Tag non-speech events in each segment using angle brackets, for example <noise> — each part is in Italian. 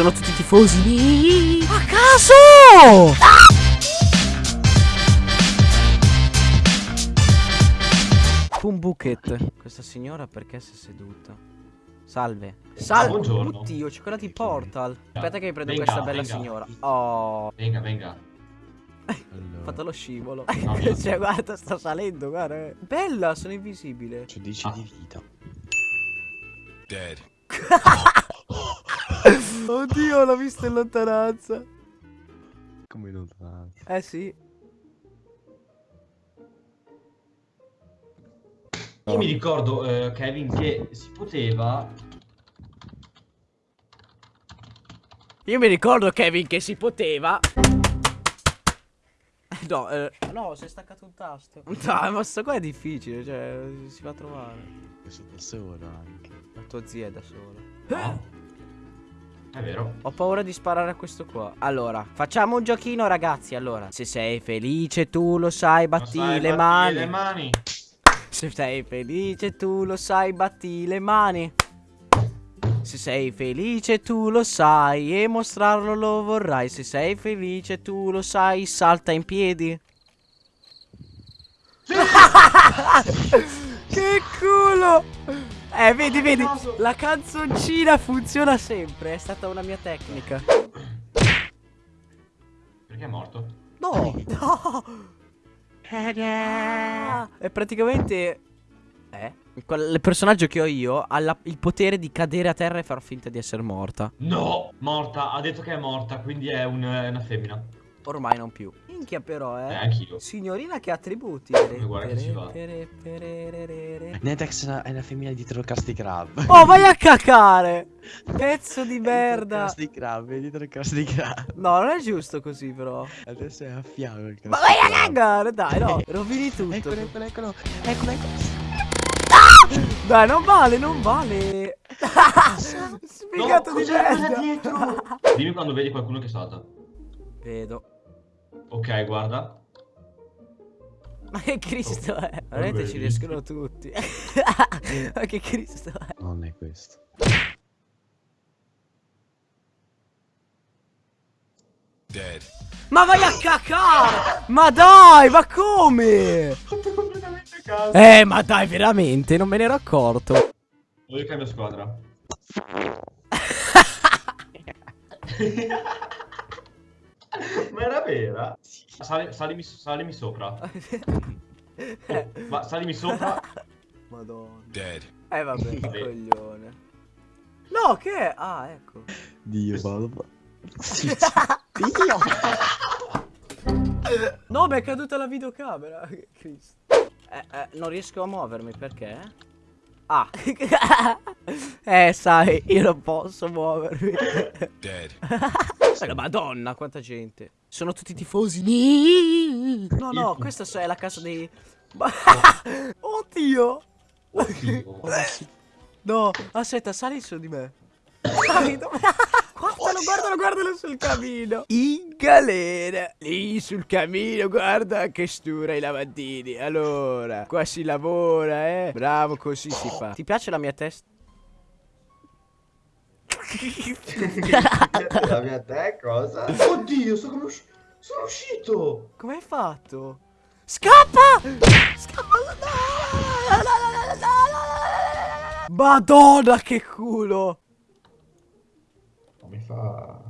Sono tutti tifosi. A caso! Un bucket. Questa signora perché si è seduta? Salve. Salve. buongiorno. Oddio, c'è quella di Portal. Aspetta che mi prendo Venga, questa bella venga. signora. Oh, Venga, venga. ho <laughs> fatto lo scivolo. <laughs> No, mio. cioè, guarda, sta salendo, guarda. eh. Bella, sono invisibile. C'ho 10 Ah. di vita. <laughs> Dead. Oddio, l'ho visto in lontananza. Come non fa? Eh sì. Io mi ricordo, eh, Kevin, che si poteva... Io mi ricordo, Kevin, che si poteva. No, eh, no, si è staccato un tasto. No, ma sto qua è difficile, cioè, si va a trovare. Questo da solo anche. La tua zia è da sola. No. È vero. Ho paura di sparare a questo qua. Allora, facciamo un giochino, ragazzi. Allora, se sei felice, tu lo sai, batti Lo sai, le batti mani. le mani. Se sei felice, tu lo sai, batti le mani. Se sei felice, tu lo sai e mostrarlo lo vorrai. Se sei felice, tu lo sai, salta in piedi. <laughs> che culo! Eh, vedi, vedi, la canzoncina funziona sempre. È stata una mia tecnica. Perché è morto? No, no. È praticamente. Eh? quel- Il personaggio che ho io ha la- il potere di cadere a terra e far finta di essere morta. No! Morta, ha detto che è morta, quindi è, un- è una femmina. Ormai non più. Minchia, però, Eh, eh. anch'io. Signorina che attributi. guarda che ci va. Netex è una, è una femmina dietro Krusty Krab. Oh, vai a <laughs> cacare! Pezzo di merda! Krusty Krab, è dietro Krusty Krab. No, non è giusto così, però. Adesso è a fianco il Krusty Ma vai a cagare, dai, no. <laughs> Rovini tutto. Eccolo, eccolo, eccolo. Eccolo, eccolo. Dai, non vale, non vale. <laughs> Spiegato No, di merda. dietro? Dimmi quando vedi qualcuno che salta. Vedo. Ok, guarda. Ma che Cristo Oh, è? Veramente ci riescono tutti. <laughs> Ma che Cristo è? Non è questo. Dead. Ma vai a cacare! Ma dai, ma come? Fatto completamente a caso. Eh, ma dai, veramente, non me ne ero accorto. Voglio cambio squadra. <laughs> <laughs> <laughs> Ma era vera? Sali- salimi, salimi sopra. Oh, <laughs> ma salimi sopra. Madonna. Dead. Eh, vabbè, <laughs> Vabbè. coglione. No, che è? Ah, ecco. Dio, vado. Dio. No, mi è caduta la videocamera. Cristo. Eh, eh, non riesco a muovermi perché? Ah. eh, sai, io non posso muovermi. Dead. La madonna, quanta gente. Sono tutti tifosi. No, no, questa è la casa dei... <laughs> Oddio. Oddio. No, aspetta, sali su di me. Sali, dove- <laughs> Guardalo, guardalo, guardalo sul camino. In galera. Lì sul camino, guarda che stura i lavandini. Allora, qua si lavora, eh. Bravo, così si fa. Ti piace la mia testa? La mia te cosa? Oddio, sono, usci- sono uscito. Come hai fatto? Scappa! Scappa! No, no, no. Madonna, che culo! Non mi fa...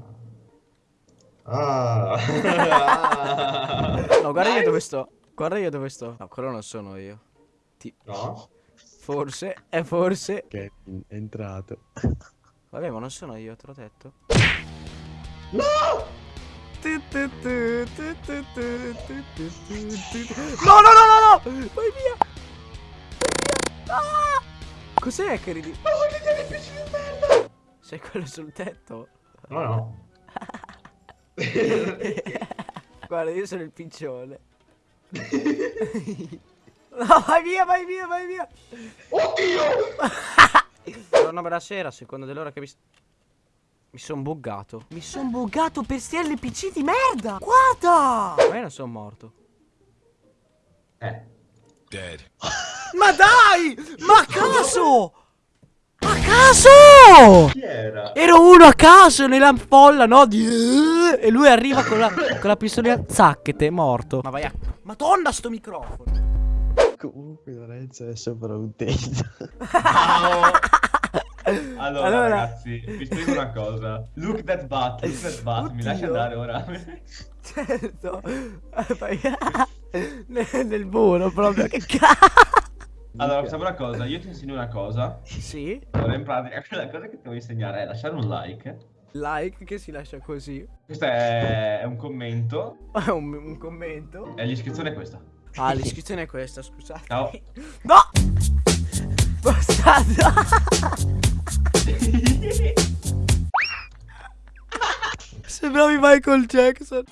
Ah. No, guarda io dove sto. Guarda io dove sto. No, quello non sono io. Ti... no? Forse, è forse. Kevin è entrato. Vabbè, ma non sono io, te l'ho detto. No! No, no, no, no, no! Vai via! Vai via! Ah! Cos'è che ridi? Ma voglio dire PC di merda! Sei quello sul tetto? No, no. <laughs> Guarda, io sono il piccione. <laughs> no, vai via, vai via, vai via! Oddio! <laughs> Buongiorno, buonasera, secondo dell'ora che mi... s- Mi son buggato. Mi son buggato per sti LPC di merda! Guarda! Ma io non sono morto. Eh. Dead. <laughs> Ma dai! Ma a caso! A caso! Chi era? Ero uno a caso nella folla, no? Di... E lui arriva con la, con la pistolina. Zacchete, morto. Ma vai a. Madonna, sto microfono. Comunque Lorenzo è sopra un tetto. Ciao. <laughs> Allora, Allora. ragazzi, vi spiego una cosa. Look that butt, look that butt. Mi lasci Oddio. andare ora? Certo. <laughs> <laughs> Nel, nel muro proprio. Che cazzo. Allora, facciamo una cosa. Io ti insegno una cosa. Sì. Allora, in pratica, la cosa che ti voglio insegnare è lasciare un like. Like che si lascia così. Questo è, è un commento. un, un commento. E l'iscrizione è questa. Ah, l'iscrizione è questa, scusate. Ciao. No! Bastardo! Sembravi Michael Jackson.